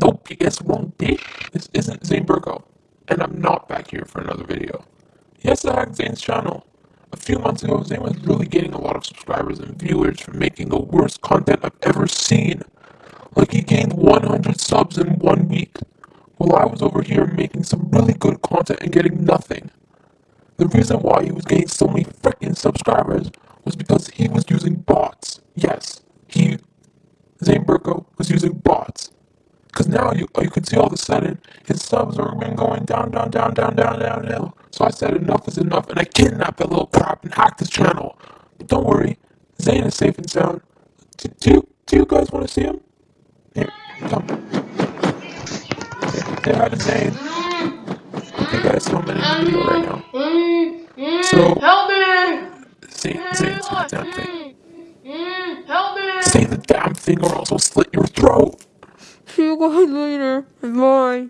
Nope, you guessed wrong. This isn't Zane Burko, and I'm not back here for another video. Yes, I hacked Zane's channel. A few months ago, Zane was really getting a lot of subscribers and viewers from making the worst content I've ever seen. Like he gained 100 subs in one week, while I was over here making some really good content and getting nothing. The reason why he was getting so many freaking subscribers was because he was Now you, oh, you can see all of a sudden his subs were been going down, down, down, down, down, down downhill. So I said enough is enough, and I kidnapped that little crap and hacked his channel. But don't worry, Zane is safe and sound. Do, do, do you guys want to see him? Here, come. They had a Zane. Okay guys, so I'm in a video right now. So, help me! Zane, Zane's the damn thing. Zane's the damn thing, or also you guys later. Bye.